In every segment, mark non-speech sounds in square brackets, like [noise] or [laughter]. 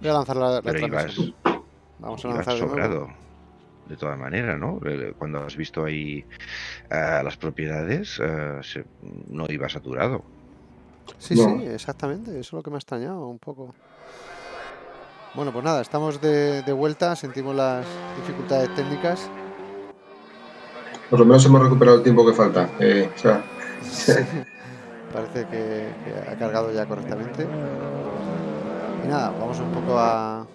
Voy a lanzar la, la Pero ibas, transmisión. Vamos a lanzar de sobrado. De todas maneras, ¿no? Eh, Cuando has visto ahí eh, las propiedades, eh, se- no iba saturado. Sí, No. sí, exactamente. Eso es lo que me ha extrañado un poco. Bueno, pues nada, estamos de, de vuelta, sentimos las dificultades técnicas. Por lo menos hemos recuperado el tiempo que falta. Eh, o sea, [laughs] Parece que, que ha cargado ya correctamente. Y nada, vamos un poco a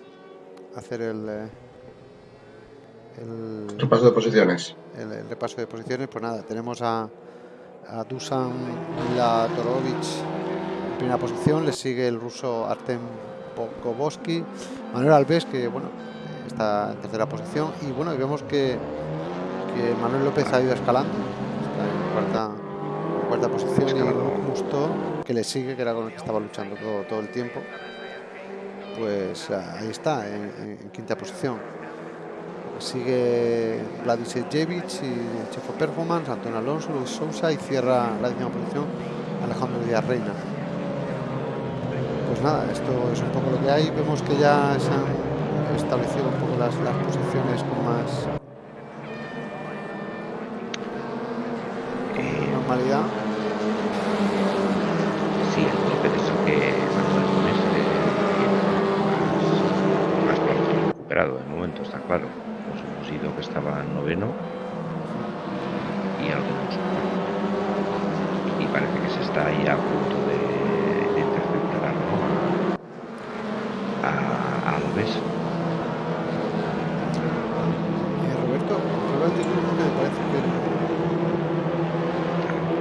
hacer el, eh, el, repaso de posiciones. el- el repaso de posiciones. Pues nada, tenemos a, a Dusan Latorovic en primera posición, le sigue el ruso Artem Pokovsky, Manuel Alves, que bueno, está en tercera posición, y bueno, y vemos que, que Manuel López ha ido escalando, está en cuarta, en cuarta posición, y. Musto, que le sigue, que era con el que estaba luchando todo, todo el tiempo, pues ah, ahí está, en, quinta posición. Sigue Vladisejevic y Chefo Performance, Antonio Alonso, Luis Sousa y cierra la décima posición Alejandro Díaz Reina. Pues nada, esto es un poco lo que hay. Vemos que ya se han establecido un poco las, las posiciones con más normalidad. sí, el López es el que Manuel Gómez eh, tiene más, más pronto recuperado de momento, está claro. Pues hemos ido que estaba en noveno y algo más. Y parece que se está ahí a punto de, interceptar a, a Alves. Eh, Roberto, YouTube que me parece que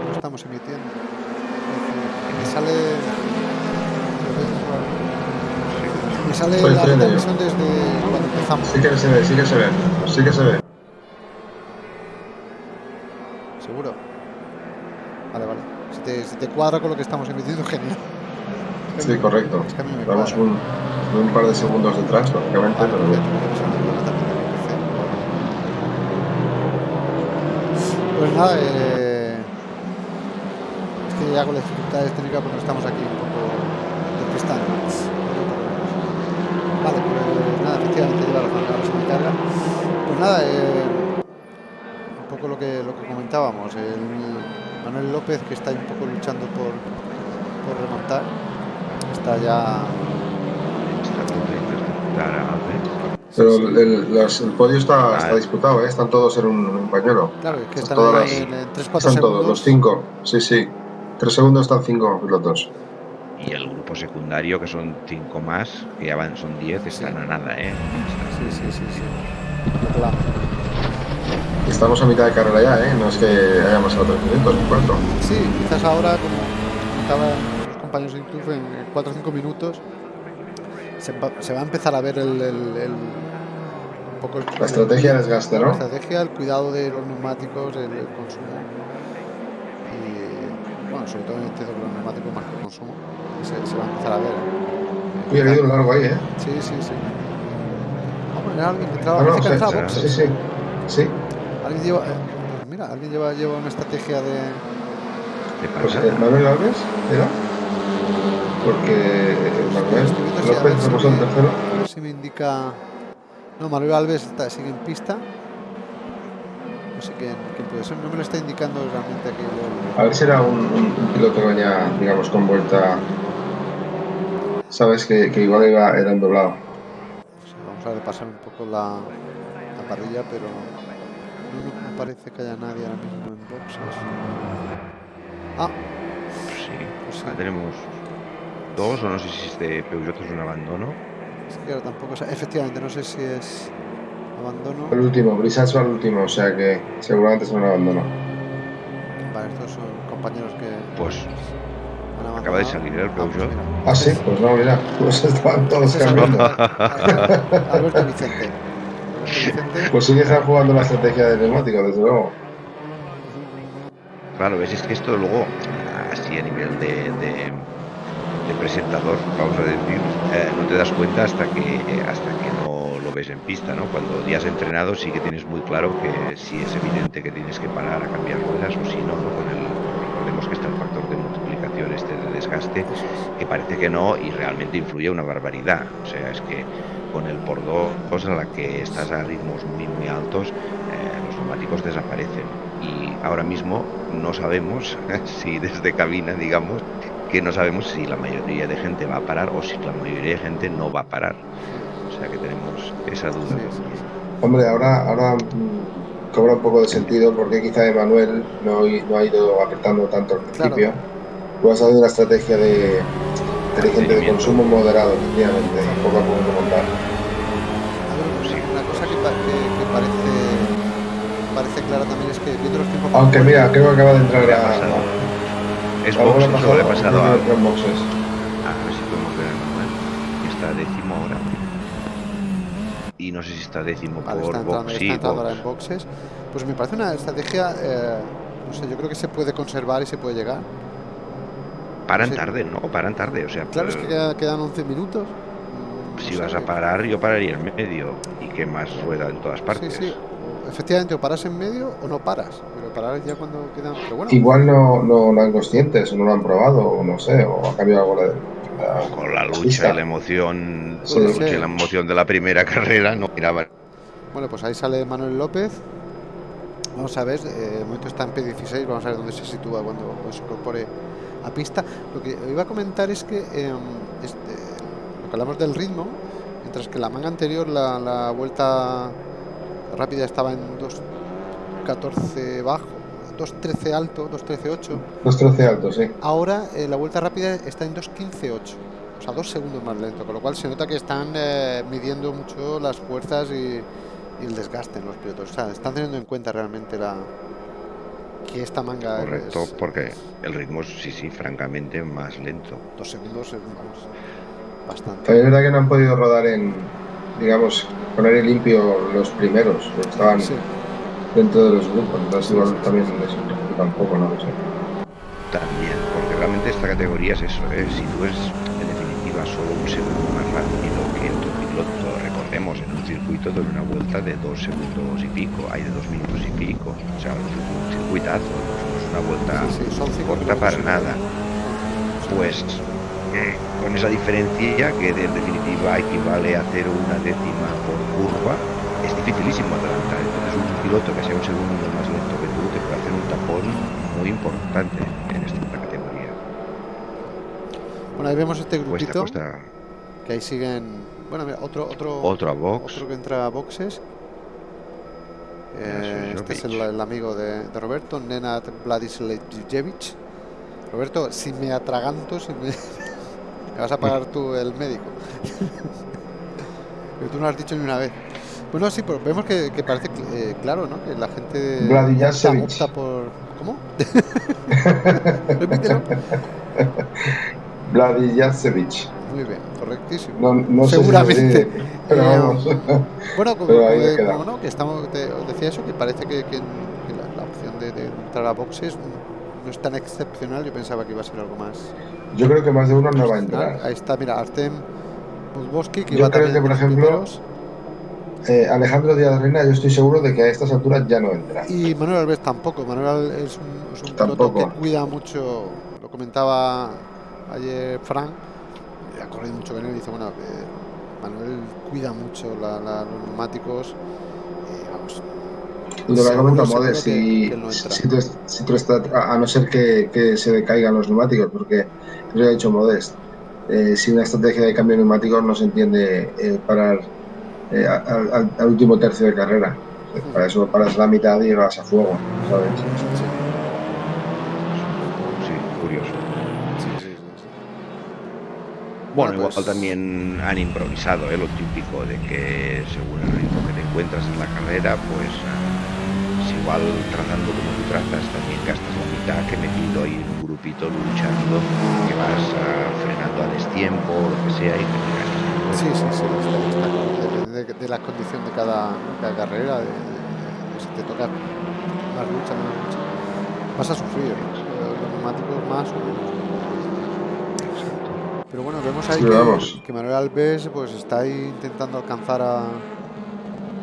no estamos emitiendo. Me sale. Me sale la ello. transmisión desde cuando empezamos. Sí que se ve, sí que se ve. Sí que se ve. Seguro. Vale, vale. Si te, cuadra con lo que estamos emitiendo, [laughs] genial. Sí, correcto. Es que Vamos un, un par de segundos detrás, lógicamente, Vale, pero bien. de. Pues nada, eh, es que ya con las dificultades técnicas pues estamos aquí un poco despistados. Vale, pues nada, efectivamente lleva ahora se me carga. Pues nada, eh, un poco lo que, lo que comentábamos, el Manuel López que está ahí un poco luchando por, por remontar, está ya... Pero el, el- los- el podio está, está disputado, ¿eh? están todos en un, en un pañuelo. Claro, es que Están están todas ahí las- en, en 3-4 Están segundos. todos, los cinco. Sí, sí. Tres segundos están cinco pilotos. Y el grupo secundario, que son cinco más, que ya van, son 10, están a nada, ¿eh? Sí, sí, sí, sí. Claro. Estamos a mitad de carrera ya, ¿eh? No es que hayamos minutos ni cuatro. Sí, quizás ahora, como comentaban los compañeros de YouTube, en 4 o 5 minutos se va, se va a empezar a ver el, el- el- un poco el- La estrategia de desgaste, la ¿no? estrategia, el cuidado de los neumáticos, el, consumo. Y bueno, sobre todo entiendo que los neumáticos más que el consumo, se, se va a empezar a ver. Uy, ha habido un largo ahí, ¿eh? Sí, sí, sí. Vamos, era alguien que entraba, Ah, no, sí, sí. Sí, sí. Alguien lleva, eh, pues mira, alguien lleva, lleva una estrategia de. ¿Qué Pues pasa? eh, Manuel Alves, ¿era? Porque eh, Manuel López si tercero. A ver si me indica. No, Manuel Alves está, sigue en pista. No sé quién, quién puede ser. No me lo está indicando realmente aquí. el- A ver si era un, un- un piloto que venía, digamos, con vuelta. Sabes que, que igual iba, era en doblado. pues, vamos a repasar un poco la, la parrilla, pero no, me parece que haya nadie ahora mismo en boxes. Ah, Sí, pues sí. tenemos dos, o no sé si este Peugeot es un abandono. Es que ahora tampoco. sé- Efectivamente, no sé si es abandono. El último, Brisas va al último, o sea que seguramente es un abandono. Vale, estos son compañeros que Pues acaba de salir el Ah, pues Peugeot. mira. Ah, sí, pues no, mira, pues estaban todos Ese es cambiando. Alberto, [laughs] Alberto Vicente. Vicente. Pues sí que están jugando la estrategia de neumático, desde luego. Claro, ves, es que esto luego, así a nivel de, de- de presentador, vamos a decir, eh, no te das cuenta hasta que eh, hasta que no lo ves en pista, ¿no? Cuando ya has entrenado sí que tienes muy claro que si es evidente que tienes que parar a cambiar ruedas o si no, ¿no? Con el, recordemos que está el factor de multiplicación este de desgaste, que parece que no y realmente influye una barbaridad. O sea, es que con el por dos a la que estás a ritmos muy muy altos, eh, los neumáticos desaparecen. Y ahora mismo no sabemos [laughs] si desde cabina, digamos, que no sabemos si la mayoría de gente va a parar o si la mayoría de gente no va a parar. O sea que tenemos esa duda. Hombre, ahora, ahora mm, cobra un poco de sentido porque quizá Emanuel no, no ha ido apretando tanto al principio. Tú has dado una estrategia de inteligente de consumo moderado, efectivamente, poco a poco montar. Sí. Una cosa que, que, parece, parece clara también es que viendo los tiempos. Aunque mira, creo que acaba de entrar a. Es boxes o le he pasado a. Ah, a ver si podemos ver el manual. Está décimo ahora y no sé si está décimo vale, por está entrando, box, está sí, entrando box. ahora en boxes. Pues me parece una estrategia, eh, no sé, yo creo que se puede conservar y se puede llegar. Paran Sí. tarde, ¿no? Paran tarde, o sea, Claro, es que queda- quedan 11 minutos. No si sé. vas a parar, yo pararía en medio y que más rueda en todas partes. Sí, sí. Efectivamente, o paras en medio o no paras. Pero parar ya cuando quedan. Pero bueno, Igual no, no lo han conscientes, o no lo han probado, o no sé, o ha cambiado algo de. O con la lucha y la emoción, Sí. la lucha y la emoción de la primera [laughs] carrera, no miraban. bueno, pues ahí sale Manuel López. Vamos a ver, eh, de momento está en P16, vamos a ver dónde se sitúa cuando, cuando se incorpore a pista. Lo que iba a comentar es que em, este, lo que hablamos del ritmo, mientras que la manga anterior, la, la vuelta rápida estaba en 2.14 bajo, 2.13 alto, 2.13.8. Los 13 altos, sí. Ahora eh, la vuelta rápida está en 2.15.8, o sea, dos segundos más lento, con lo cual se nota que están eh, midiendo mucho las fuerzas y, y el desgaste en los pilotos. O sea, están teniendo en cuenta realmente la que esta manga Correcto, es porque el ritmo es, sí, sí, francamente más lento. dos segundos, es, bastante. Es verdad que no han podido rodar en, digamos, poner en limpio los primeros, estaban Sí, dentro de los grupos, entonces igual también les preocupa un poco, no lo sé. También, porque realmente esta categoría es eso, ¿eh? si tú eres en definitiva solo un segundo más rápido que otro piloto, recordemos, en un circuito de una vuelta de dos segundos y pico, hay de dos minutos y pico, o sea, un circuitazo, no es una vuelta sí, sí, son cinco corta para nada. Pues eh, con esa diferencia que de- en definitiva equivale a hacer una décima por curva, es dificilísimo adelantar. Entonces un piloto que sea un segundo más lento que tú te puede hacer un tapón muy importante en esta categoría. Bueno, ahí vemos este Cuesta, grupito cuesta que ahí siguen. Bueno, mira, otro, otro, box. Otro que entra a boxes. Eh, este es el, el amigo de, de Roberto, Nenad Vladislavijevic. Roberto, si me atraganto, si me, me [laughs] vas a pagar tú el médico. [laughs] Pero tú no lo has dicho ni una vez. Bueno, sí, pero vemos que, que parece eh, claro, ¿no? Que la gente opta, por... ¿Cómo? [laughs] Repítelo. Muy bien, correctísimo. No, no sé si Seguramente. pero Eh, vamos. Bueno, como, [laughs] Pero como como no, que estamos, te- os decía eso, que parece que, que- que la, la opción de, de entrar a boxes no es tan excepcional. Yo pensaba que iba a ser algo más. Yo creo que más de uno no va a entrar. Ahí está, mira, Artem Budboski, que Yo iba creo también que, por ejemplo. Eh, Alejandro Díaz Reina, yo estoy seguro de que a estas alturas ya no entra. Y Manuel Alves tampoco. Manuel es un, es un piloto que cuida mucho. Lo comentaba ayer Frank. Ha corrido mucho con él y dice: Bueno, eh, Manuel cuida mucho la- la- los neumáticos. eh, vamos, lo que que- si, que no entra. si tú, est- si tú estás- a a no ser que, que se decaigan los neumáticos, porque lo ha dicho Modest, eh, sin una estrategia de cambio de neumáticos no se entiende eh, parar eh, al, al- al último tercio de carrera. Para eso paras la mitad y vas a fuego, ¿sabes? Sí, curioso. sí, sí, sí, sí. Bueno, igual pues- también han improvisado, ¿eh? lo típico de que según el ritmo que te encuentras en la carrera, pues ah, igual trazando como tú trazas, también gastas la mitad que metido ahí en un grupito luchando, que vas ah, frenando a destiempo, lo que sea, y que te gastas. Sí, sí, sí. Depende de, de la condición de cada, cada carrera, de, de- si te toca más lucha, menos lucha. Vas a sufrir, los neumáticos más o menos. Pero bueno, vemos ahí Sí, que, que Manuel Alves pues está ahí intentando alcanzar a,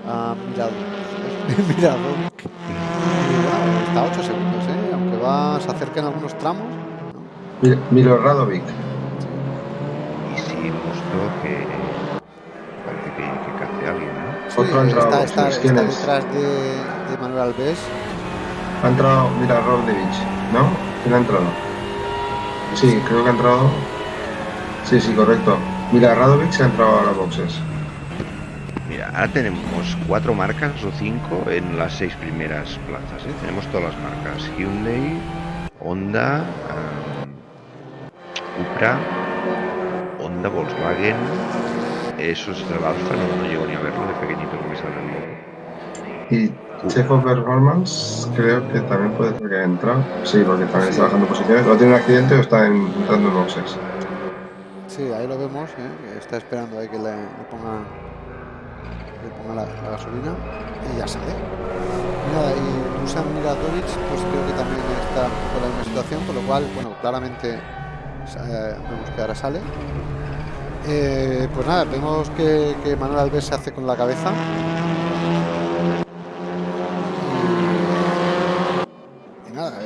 a Mirado, [laughs] Miradovic. Y bueno, está a 8 segundos, ¿eh? aunque va, se acerca en algunos tramos. ¿no? Milo Radovic. Y sí, mostró que parece que, que cace a alguien, ¿no? Sí, Otro está, detrás de, de Manuel Alves. Ha entrado Mila Radovic, ¿no? ¿Quién ha entrado? Sí, creo que ha entrado. Sí, sí, correcto. Mila Radovic se ha entrado a las boxes. Mira, ahora tenemos cuatro marcas o cinco en las seis primeras plazas. ¿eh? Tenemos todas las marcas: Hyundai, Honda, am, Cupra, Honda, Volkswagen. Eso es el Alfa, no, no llego ni a verlo de pequeñito que me sale el logo. Y Checo Performance creo que también puede ser que entrado. Sí, porque también está bajando posiciones. O tiene un accidente o está en- entrando en boxes. Sí, ahí lo vemos. ¿eh? Está esperando ahí que le, ponga, la, gasolina y ya sale. Y nada, y Dusan pues creo que también está en la misma situación, con lo cual, bueno, claramente eh, vemos que ahora sale. Eh, pues nada, vemos que, Manuel Alves se hace con la cabeza. Y, nada,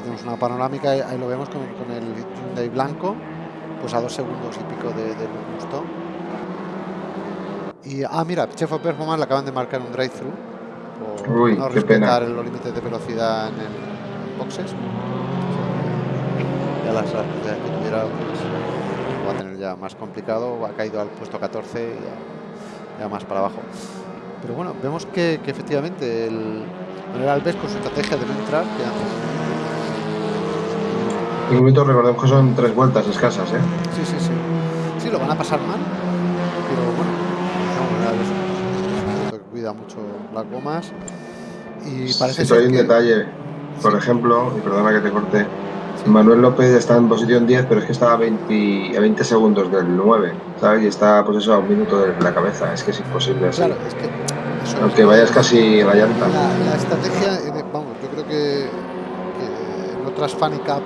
tenemos una panorámica, ahí lo vemos con, con el Hyundai blanco, pues a dos segundos y pico de, gusto. Y, ah, mira, Chef of Performance le acaban de marcar un drive-thru por Uy, no pena. respetar los límites de velocidad en el boxes. Ya las velocidades que tuviera pues, va a tener ya más complicado, ha caído al puesto 14 y ya, ya más para abajo. Pero bueno, vemos que, que efectivamente el Manuel Alves con su estrategia de no entrar, que Momento recordemos que son tres vueltas escasas, ¿eh? Sí, sí, sí. Sí, lo van a pasar mal, pero bueno, no, cuida mucho las gomas y parece Sí, ser hay un que- detalle. Por ejemplo, y perdona que te corte, Manuel López está en posición 10, pero es que está a 20, a 20 segundos del 9, ¿sabes? Y está, pues eso, a un minuto de la cabeza. Es que es imposible así. Claro, es que eso Aunque vayas casi en la llanta. La, la estrategia, eh, vamos, yo creo que, que en otras Cup,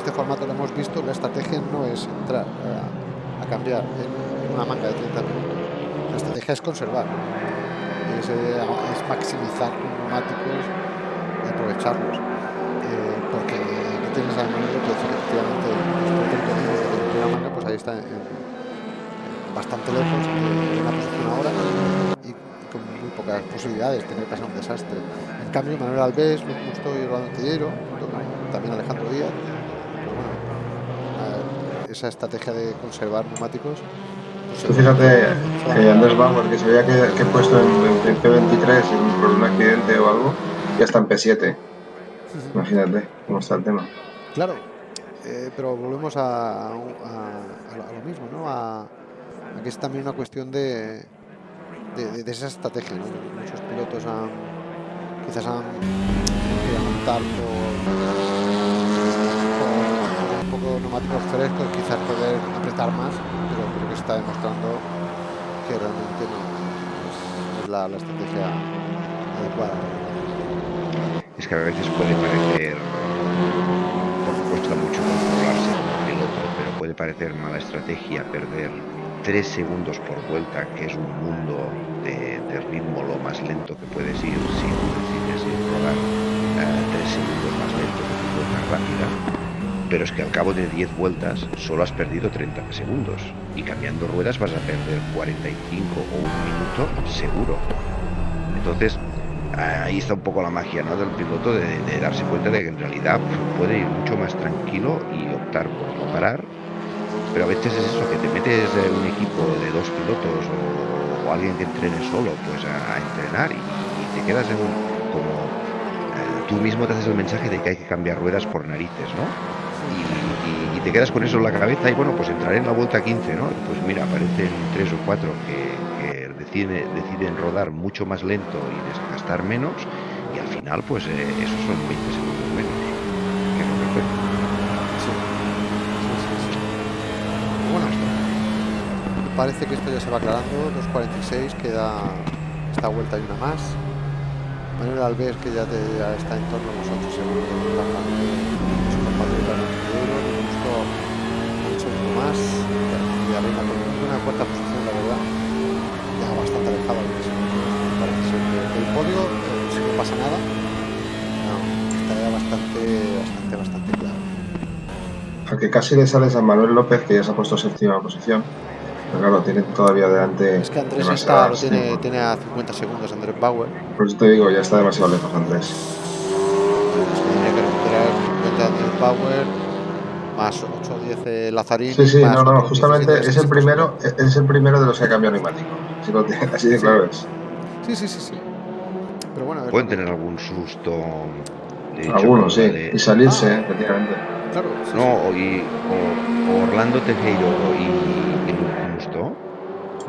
este formato lo hemos visto, la estrategia no es entrar a, cambiar en, una manga de 30 minutos. La estrategia es conservar, es, eh, es maximizar neumáticos y aprovecharlos. Eh, porque aquí tienes a Manuel López, que efectivamente, de primera manga, pues ahí está bastante lejos de la posición ahora y, con muy pocas posibilidades, tiene que pasar un desastre. En cambio, Manuel Alves, Luis Musto y Rolando Tillero, también Alejandro Díaz, esa estrategia de conservar neumáticos. pues, Tú se- fíjate a que. Andrés Bauer, que se veía que, que puesto en, en P23 en- por un accidente o algo, ya está en P7. Imagínate cómo está el tema. Claro, eh, pero volvemos a, a- a lo- mismo, ¿no? A, a que es también una cuestión de, de, de- de esa estrategia, ¿no? Muchos pilotos han, quizás han por poco neumáticos frescos, quizás poder apretar más, pero creo que está demostrando que realmente no es, la, estrategia adecuada. Es que a veces puede parecer, porque cuesta mucho controlarse como piloto, pero puede parecer mala estrategia perder 3 segundos por vuelta, que es un mundo de, ritmo lo más lento que puedes ir si decides ir rodar 3 segundos más lento que vuelta rápida. Pero es que al cabo de 10 vueltas solo has perdido 30 segundos y cambiando ruedas vas a perder 45 o un minuto seguro. Entonces, ahí está un poco la magia ¿no? del piloto de, darse cuenta de que en realidad puede ir mucho más tranquilo y optar por no parar. Pero a veces es eso, que te metes en un equipo de dos pilotos o, alguien que entrene solo pues a, entrenar y, y te quedas en un, como eh, tú mismo te haces el mensaje de que hay que cambiar ruedas por narices, ¿no? Y, te quedas con eso en la cabeza y bueno, pues entraré en la vuelta 15, ¿no? Pues mira, aparecen tres o cuatro que, que decide- deciden rodar mucho más lento y desgastar menos y al final pues eh, esos son 20 segundos menos. Que sí. Bueno, parece que esto ya se va aclarando. 2.46, queda esta vuelta y una más. Manuel Alves, que ya, te- está en torno a los 8 segundos. Arantero, le gustó segundo más. Y arriba con una cuarta posición, la verdad. Ya bastante alejado del podio, pero si no pasa nada, no, está ya bastante, bastante, bastante claro. porque casi le sales a Manuel López, que ya se ha puesto séptima posición. Pero claro, tiene todavía delante. Es que Andrés está, lo tiene, tiene a 50 segundos Andrés Bauer. Por eso te digo, ya está demasiado lejos Andrés. Es que tendría que recuperar 50 Andrés Bauer, más 8 o 10 eh, Lazarín. Sí, sí, más no, no, justamente 17, es el 16. primero, es el primero de los que ha cambiado neumático. Así, de Sí. claro es. Sí, sí, sí, sí. Pero bueno, a ver, Pueden tener algún susto. de hecho, Algunos, sí. de- Y salirse, Ah. eh, efectivamente. claro. sí, No, o, y- o- o Orlando Tejero y, y Musto,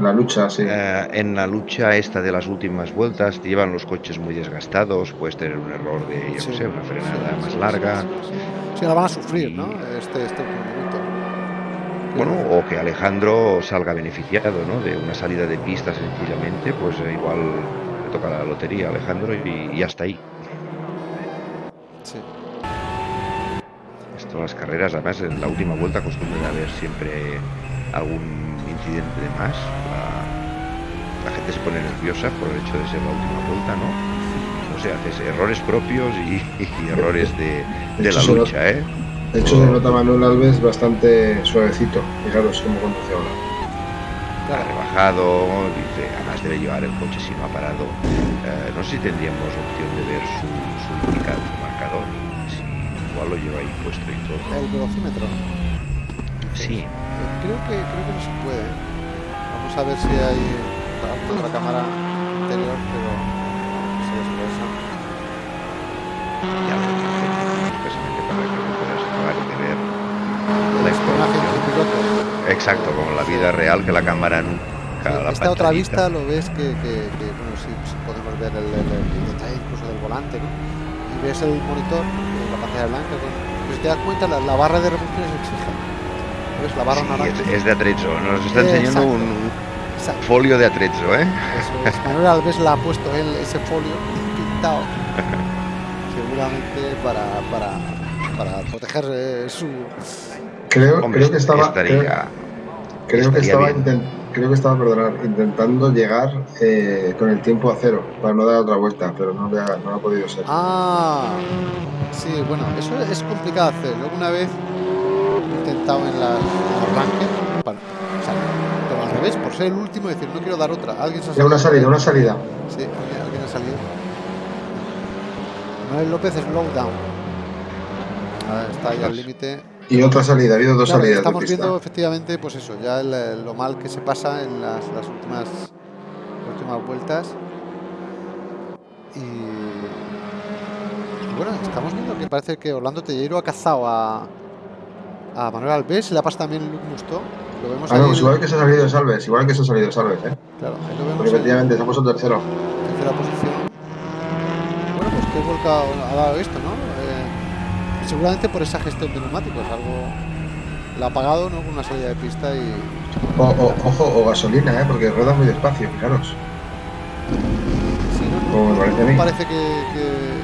La lucha, sí. eh, en la lucha esta de las últimas vueltas, te llevan los coches muy desgastados, puedes tener un error de, yo sí, qué sé, una frenada sí, más larga. Sí, sí, sí. Sí, la van a sufrir, ¿no? Este, este último minuto. Bueno, o que Alejandro salga beneficiado, ¿no? De una salida de pista sencillamente, pues eh, igual le toca la lotería a Alejandro y, y hasta ahí. Sí. Esto las carreras, además en la última vuelta acostumbran a haber siempre algún incidente de más. La, la gente se pone nerviosa por el hecho de ser la última vuelta, ¿no? No sé, haces errores propios y, y errores de, de la lucha, ¿eh? De hecho, se nota Manuel Alves bastante suavecito. Fijaros cómo conduce ahora. Ha Claro. rebajado, dice, además debe llevar el coche si no ha parado. Eh, no sé si tendríamos opción de ver su, su indicador, su marcador, si igual lo lleva ahí puesto y todo. El velocímetro. Sí, Creo que, creo que no se puede. Vamos a ver si hay otra cámara anterior, pero no se expresa. ya precisamente para que puedas acabar de ver la información. Exacto, como la vida real que la cámara nunca Sí, la esta otra vista lo ves que, que, que, bueno, sí, sí podemos ver el, el- el detalle incluso del volante, ¿no? Y ves el monitor, eh, la pantalla blanca, con, pues te das cuenta, la, la barra de revoluciones exige. ¿Ves? La barra Sí, naranja. es, es de atrezzo, nos está enseñando exacto. un, Exacto. folio de atrezzo, ¿eh? Eso es. Manuel Alves le ha puesto él ese folio pintado. [laughs] Seguramente para, para, para proteger eh, su. Creo, Hombre, creo que estaba. estaría, creo- Creo que estaba, bien. inten- creo que estaba perdonar, intentando llegar eh, con el tiempo a cero para no dar otra vuelta, pero no, le ha, no ha podido ser. Ah, sí, bueno, eso es complicado hacer. Una vez en la arranque, para, pero al revés, por ser el último, decir, no quiero dar otra. Alguien se ha Ya, una salido. salida, una salida. Sí, alguien, alguien ha salido. Manuel López Slowdown. Ah, está ahí al límite. Y otra salida, ha habido dos Claro, salidas. estamos viendo efectivamente, pues eso, ya el- lo mal que se pasa en las, las últimas, últimas vueltas. Y, y bueno, estamos viendo que parece que Orlando Tellero ha cazado a, a Manuel Alves la pasa también Luke Musto. Lo vemos Ah, no, igual que se ha salido Salves, igual que se ha salido Salves, ¿eh? claro, ahí lo vemos Porque efectivamente se ha puesto tercero. tercera posición. Bueno, pues qué vuelca ha dado esto, ¿no? Eh, seguramente por esa gestión de neumáticos, algo la ha pagado, ¿no? Con una salida de pista y O, o- ojo, o gasolina, ¿eh? Porque rueda muy despacio, fijaros. Sí, no, no, Como me parece a mí. parece que, que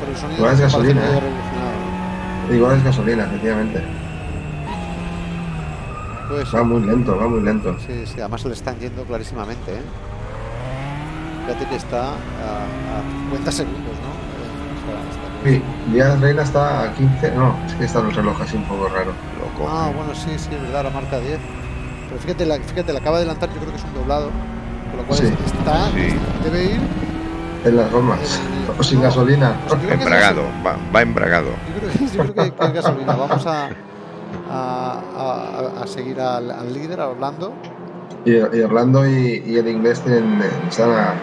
por el sonido Igual es gasolina, que ¿eh? Igual es gasolina, efectivamente. Puede ser. Va muy lento, va muy lento. Sí, sí, además se le están yendo clarísimamente, ¿eh? Fíjate que está a, a 50 segundos, ¿no? O sea, está- Sí, Díaz Reina está a 15. No, es que está en el reloj así un poco raro. Loco. Ah, bueno, sí, sí, es verdad, la marca 10. Pero fíjate, la, fíjate, la acaba de adelantar, yo creo que es un doblado. Con lo cual Sí. está, Sí. debe ir. En las gomas. Eh, O sin no. gasolina. Pues Embragado, va, va embragado. Yo creo, que- yo creo que, que es gasolina. Vamos a, a, a- a seguir al, al líder, a Orlando. Y, y Orlando y, y el inglés tienen, están a.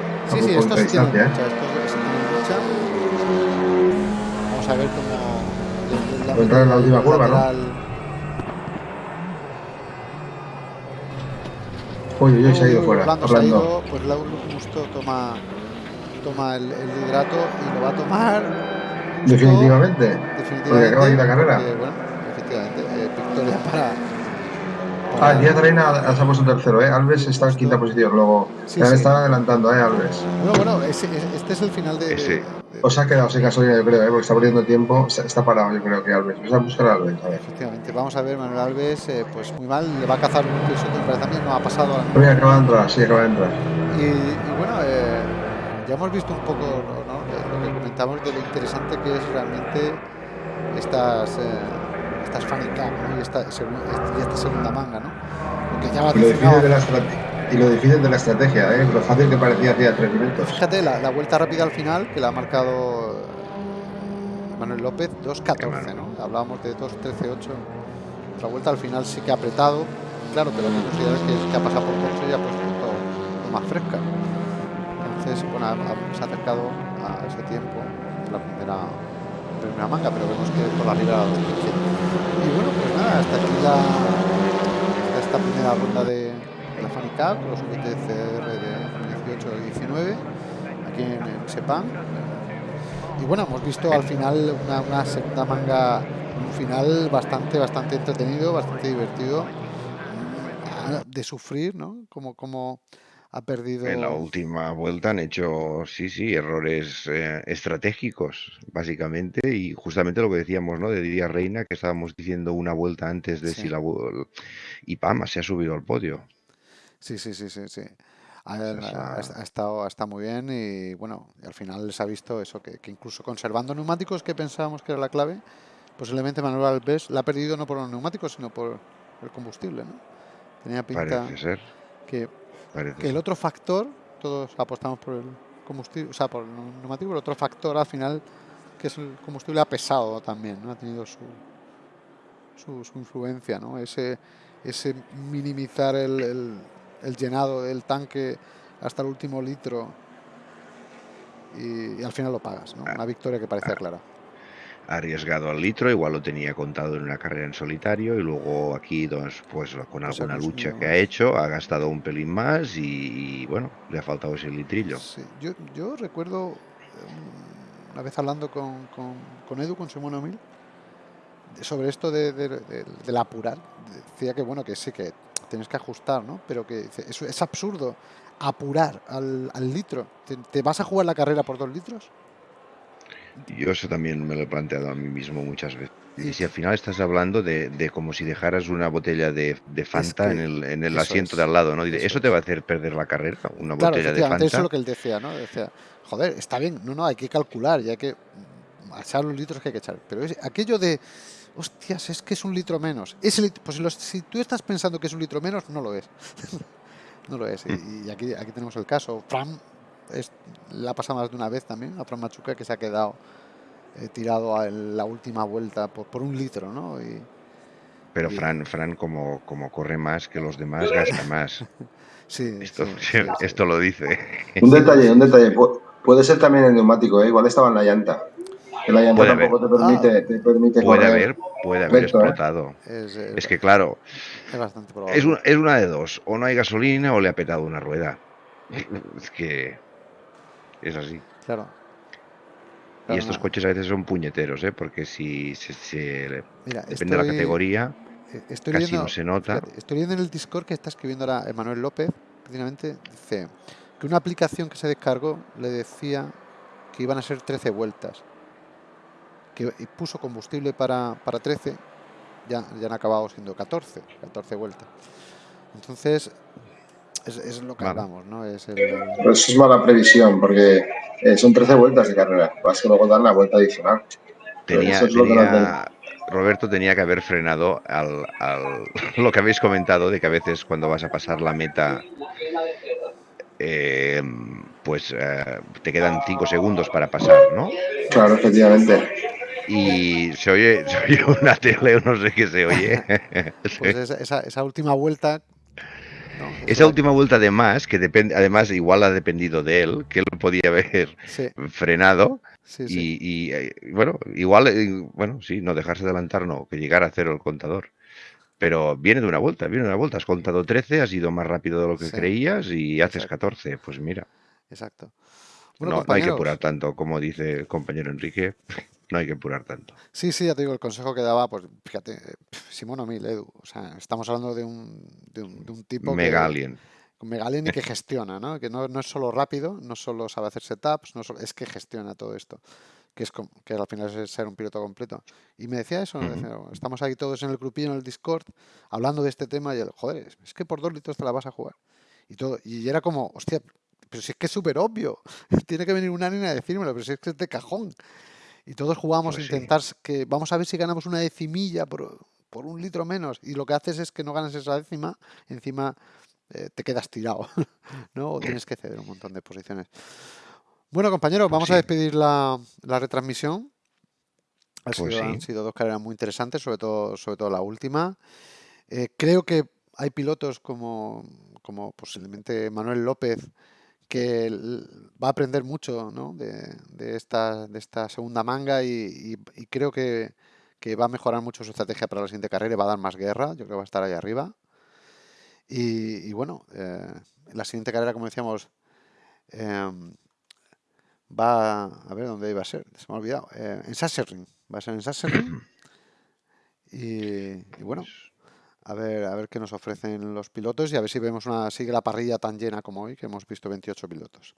Vamos a ver cómo. la- entrar en la última curva, ¿no? Uy, uy, uy, se ha ido fuera. Orlando se ha Orlando. ido, pues Lauro justo toma, toma el, el liderato y lo va a tomar. justo- Definitivamente. definitivamente. Porque acaba aquí la carrera. porque, bueno, efectivamente, para. Ah, Díaz Reina se ha puesto tercero, ¿eh? Alves está en quinta posición. Luego, Sí, ya sí. están adelantando, ¿eh? Alves. Bueno, bueno, ese- este es el final de. Ese. de- de- O se ha quedado sin gasolina, yo creo, ¿eh? Porque está perdiendo tiempo. Está, parado, yo creo que Alves. Vamos a buscar a Alves, a ver. Efectivamente, vamos a ver, Manuel Alves, eh, pues muy mal, le va a cazar un piso que me parece a mí no ha pasado. a- Mira, acaba de entrar, sí, acaba de entrar. Y, y bueno, eh, ya hemos visto un poco lo que comentamos de lo interesante que es realmente estas, eh, esta es Fanny Cup, ¿no? Y esta, y esta segunda manga, ¿no? Porque ya va y, lo difícil de la y lo difícil de la estrategia, ¿eh? lo fácil que parecía hacía tres minutos. Fíjate, la, la, vuelta rápida al final, que la ha marcado Manuel López, 2.14, ¿no? Hablábamos de 2.13.8. La vuelta al final sí que ha apretado, claro, pero la consideras que, que ha pasado por coche y ha puesto todo, más fresca. Entonces, bueno, se ha acercado a ese tiempo, la primera primera manga, pero vemos que por la liga Y bueno, pues nada, hasta aquí la, esta primera ronda de, la Fanny Cup, los VTCR de 18 y 19, aquí en, en Sepang. Y bueno, hemos visto al final una, una segunda manga, un final bastante, bastante entretenido, bastante divertido de sufrir, ¿no? Como, como ha perdido. En la última vuelta han hecho, sí, sí, errores eh, estratégicos, básicamente, y justamente lo que decíamos, ¿no? De Didier Reina, que estábamos diciendo una vuelta antes de si la. Y Pama se ha subido al podio. Sí, sí, sí, sí, sí. Ha, ha, ha, estado, ha muy bien y bueno, al final les ha visto eso, que, que, incluso conservando neumáticos que pensábamos que era la clave, posiblemente Manuel Alves la ha perdido no por los neumáticos, sino por el combustible, ¿no? Tenía pinta Parece ser. que que el otro factor, todos apostamos por el combustible, o sea, por el neumático, el otro factor al final, que es el combustible, ha pesado también, ¿no? Ha tenido su, su, su influencia, ¿no? Ese, ese minimizar el, el, el, llenado del tanque hasta el último litro y, y al final lo pagas, ¿no? Una victoria que parece clara arriesgado al litro, igual lo tenía contado en una carrera en solitario y luego aquí pues, pues con alguna lucha que ha hecho ha gastado un pelín más y, y bueno, le ha faltado ese litrillo. Sí. Yo, yo, recuerdo um, una vez hablando con, con, con Edu, con Simón Omil, sobre esto de, de, de, del apurar, decía que bueno, que sí, que tienes que ajustar, ¿no? Pero que es, es absurdo apurar al, al litro. ¿Te, ¿Te vas a jugar la carrera por dos litros? Yo eso también me lo he planteado a mí mismo muchas veces. Y si al final estás hablando de, de como si dejaras una botella de, de Fanta es que en el, en el asiento es, de al lado, ¿no? Eso, eso, te va a hacer perder la carrera, una claro, botella de Fanta. Eso es lo que él decía, ¿no? Decía, joder, está bien, no, no, hay que calcular y hay que echar los litros que hay que echar. Pero es aquello de, hostias, es que es un litro menos. Ese litro, pues los, si tú estás pensando que es un litro menos, no lo es. [laughs] no lo es. Y, y, aquí, aquí tenemos el caso. Fran es, la ha pasado más de una vez también a Fran Machuca que se ha quedado eh, tirado a la última vuelta por, por un litro, ¿no? Y, pero y... Fran, Fran como, como corre más que los demás, gasta más. [laughs] sí, esto, sí, sí, [laughs] esto lo dice. Un detalle, un detalle. Puede ser también el neumático, ¿eh? igual estaba en la llanta. Que la llanta puede tampoco te permite, ah. te permite puede correr. Haber, puede haber recto, explotado. ¿eh? Es, es, que claro, es, bastante probable. es, una, es una de dos. O no hay gasolina o le ha petado una rueda. [laughs] es que es así. Claro. Y estos coches a veces son puñeteros, ¿eh? porque si, Mira, depende estoy, de la categoría, estoy casi viendo, no se nota. Fíjate, estoy viendo en el Discord que está escribiendo ahora Emanuel López, precisamente, dice que una aplicación que se descargó le decía que iban a ser 13 vueltas, que puso combustible para, para 13, ya, ya han acabado siendo 14, 14 vueltas. Entonces, es, es, lo que hablamos, ¿no? Es el... Pero eso es mala previsión, porque eh, son 13 vueltas de carrera. Vas que luego dar la vuelta adicional. Tenía, es tenía, Roberto tenía que haber frenado al, al, [laughs] lo que habéis comentado, de que a veces cuando vas a pasar la meta, eh, pues eh, te quedan 5 segundos para pasar, ¿no? Claro, efectivamente. Y se oye, [laughs] se oye una tele, no sé qué se oye. [laughs] pues esa, esa, esa última vuelta Esa última vuelta además, que depende, además igual ha dependido de él, que él podía haber sí. frenado. Sí, sí. Y, y, y, bueno, igual, eh, bueno, sí, no dejarse adelantar, no, que llegar a cero el contador. Pero viene de una vuelta, viene de una vuelta. Has contado 13, has ido más rápido de lo que creías y haces Exacto. 14. Pues mira. Exacto. Bueno, no, no, hay que apurar tanto, como dice el compañero Enrique. No hay que apurar tanto. Sí, sí, ya te digo, el consejo que daba, pues fíjate, Simón O'Mil, Edu. O sea, estamos hablando de un, de un, de un tipo. Mega que, alien. Mega alien y que [laughs] gestiona, ¿no? Que no, no, es solo rápido, no solo sabe hacer setups, no solo, es que gestiona todo esto. Que, es que al final es ser un piloto completo. Y me decía eso, uh -huh. decía, estamos aquí todos en el grupillo, en el Discord, hablando de este tema y el, joder, es que por dos litros te la vas a jugar. Y todo, y era como, hostia, pero si es que es súper obvio, [laughs] tiene que venir una niña a decírmelo, pero si es que es de cajón. Y todos jugamos Pues a intentar que vamos a ver si ganamos una decimilla por, por un litro menos y lo que haces es que no ganas esa décima, encima eh, te quedas tirado, [laughs] ¿no? O tienes que ceder un montón de posiciones. Bueno, compañeros, Pues vamos a despedir la, la retransmisión. Ha Pues sido- Han sido dos carreras muy interesantes, sobre todo, sobre todo la última. Eh, creo que hay pilotos como, como posiblemente Manuel López que va a aprender mucho ¿no? de, de esta, de esta segunda manga y, y- y creo que, que va a mejorar mucho su estrategia para la siguiente carrera y va a dar más guerra. Yo creo que va a estar ahí arriba. Y, y bueno, eh, la siguiente carrera, como decíamos, em, va a ver dónde iba a ser, se me ha olvidado. eh, en Sachsenring, va a ser en Sachsenring. [clears throat] Y, y bueno, a ver, a ver qué nos ofrecen los pilotos y a ver si vemos una, sigue la parrilla tan llena como hoy, que hemos visto 28 pilotos.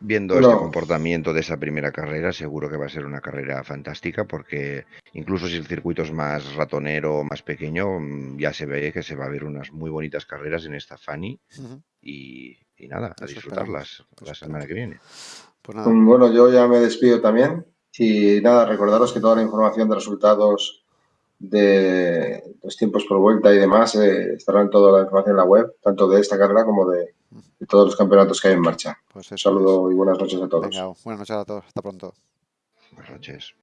Viendo Bueno. este comportamiento de esa primera carrera, seguro que va a ser una carrera fantástica porque incluso si el circuito es más ratonero, más pequeño, mm, ya se ve que se va a ver unas muy bonitas carreras en esta Fanny y, y nada, a Eso disfrutarlas esperamos, la semana que viene. Pues nada, Bueno, yo ya me despido también. Y nada, recordaros que toda la información de resultados de los tiempos por vuelta y demás eh, estará en toda la información en la web, tanto de esta carrera como de, de todos los campeonatos que hay en marcha. pues Un es. saludo y buenas noches a todos. Venga, buenas noches a todos, hasta pronto. Buenas noches.